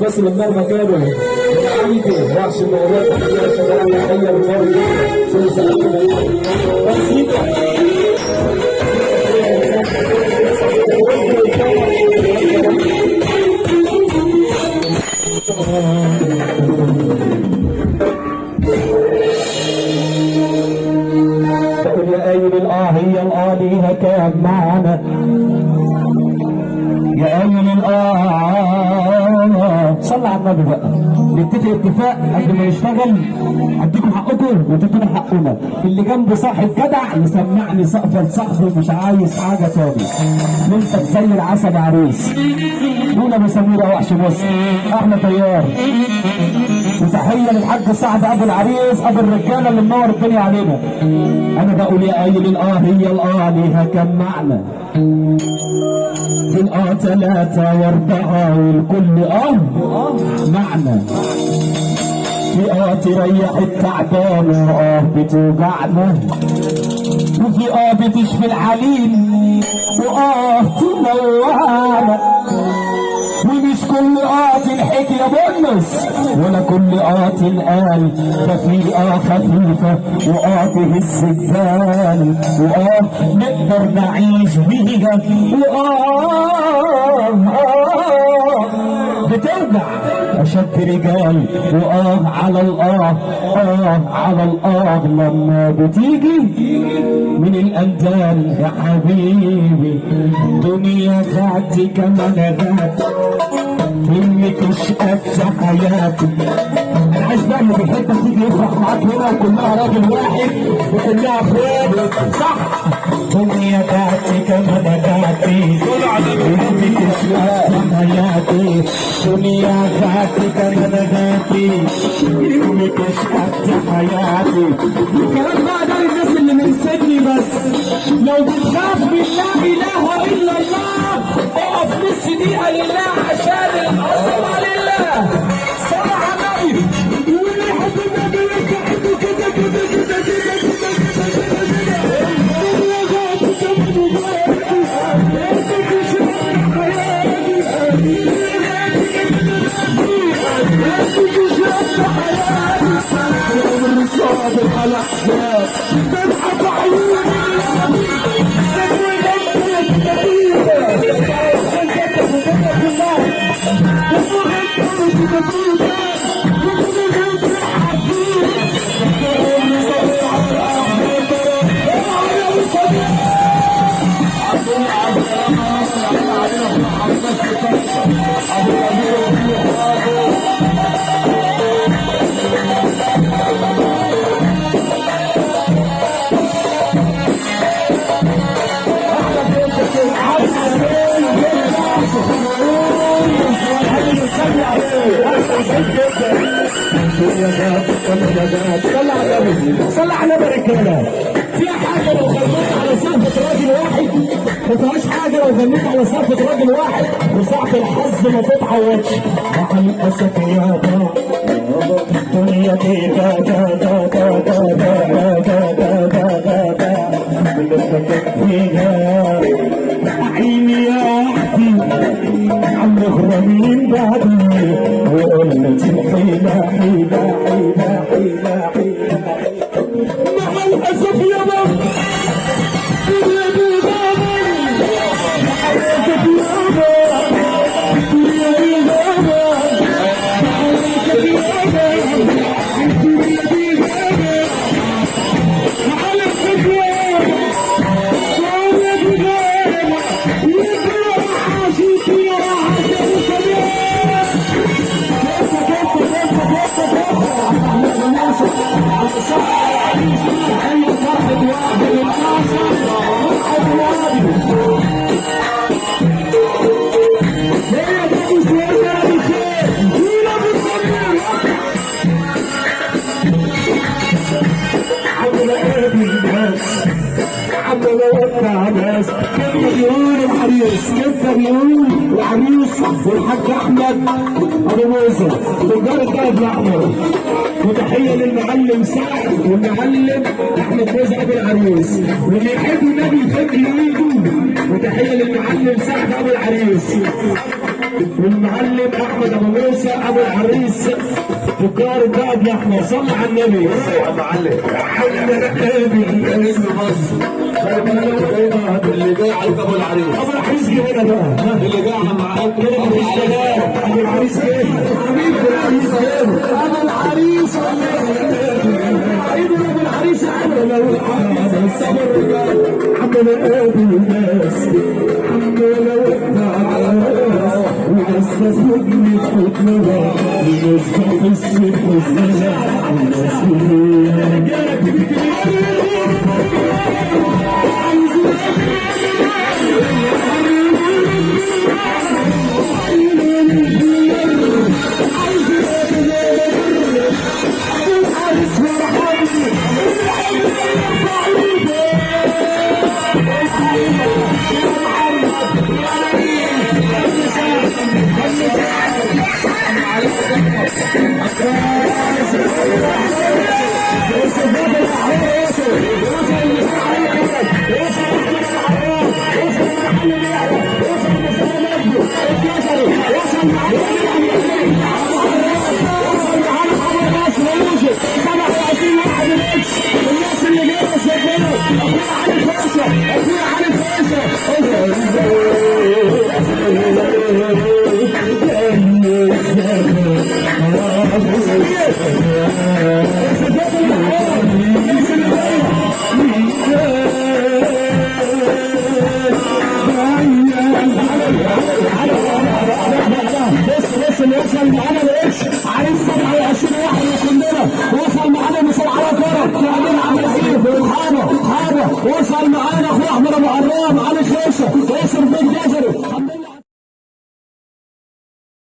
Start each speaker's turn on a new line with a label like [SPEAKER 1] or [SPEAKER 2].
[SPEAKER 1] فاصل النار مكانه حيده وحش
[SPEAKER 2] المغرب عشان أنا حي النار تنزل بسيطه Oh صلى على النبي بقى. نتفق اتفاق قبل ما يشتغل. هديكم حقكم وتدونا حقنا اللي جنبه صاحب جدع يسمعني سقف لصاحبه مش عايز حاجة تاني. انت زي العسل دون أبو سمير وحش مصر؟ إحنا طيار. وتحيه للحاج سعد أبو العريس أبو الرجاله اللي منور الدنيا علينا. أنا بقول يا قايل الاه هي الاه ليها كم معنى الاه ثلاثة واربعة والكل آه معنى في آه تريح التعبان وآه بتوجعنا. وفي آه بتشفي العليل وآه تنوعنا. بقت يا بونس ولكل آت الآن ففي آه خفيفة وآته السجال وآه نقدر نعيش بيها وآه آه بترجع أشد رجال. وآه على الآه آه على الآه. لما بتيجي من الأندال يا حبيبي دنيا خدت كمان غات مني تشقى حياتي. أنا عايز بقى اللي بيحبك تيجي يفرح معاك هنا وكلها راجل واحد وكلها اخوات صح؟ دنيا ذاتي كما نغاتي مني تشقى حياتي دنيا ذاتي كما نغاتي مني تشقى حياتي الكلام بقى ده للناس اللي من سجني بس لو بتخاف من لا اله الا الله اقف نص دقيقه لله عشان العظمه لله i'm so you. صلى على النبي رجاله فيها حاجة لو غنيت على صرفة راجل واحد ما فيهاش حاجة لو غنيت على صرفة راجل واحد وساعة الحظ ما تتعوضش مع الاسف يا بابا الدنيا دي دا دا دا دا دا دا دا دا دا دا دا Hallelujah. والحاج أحمد أبو موسى. تجار الدهب الاحمر وتحيه للمعلم سعد والمعلم أحمد موسى أبو العريس. واللي يحب النبي يفك ايده وتحيه للمعلم سعد أبو العريس. والمعلم أحمد أبو موسى أبو العريس تجار الدهب الاحمر صلى على النبي.
[SPEAKER 1] يا معلم اسم مصر اللي جاي على أبو العريس
[SPEAKER 2] ابو العريس جه هنا بقى
[SPEAKER 1] اللي على
[SPEAKER 2] أبو العريس حبيبي ابو العريس ابو العريس ابو العريس عمل الصبر mirror. You know, stop and sit with me now. You know, Yeah.